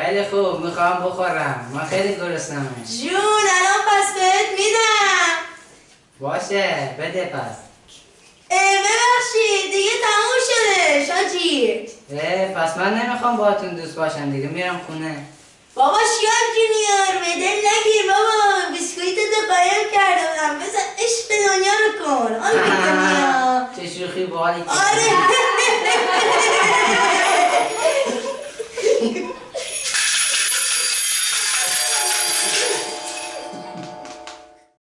خیلی خوب می‌خوام بخورم. من خیلی گرسنمه جون الان پس بهت میدم. باشه بده پس. ببخشید دیگه تموم شده شاجی. پس من نمی‌خوام باهاتون دوست باشم دیگه میرم خونه. بابا شیاب جونیور بدل نگیر بابا. بیسکویت تو قایم کرده بودم. بذار عشق دنیا رو کن. آره چه شوخی باحالی آره.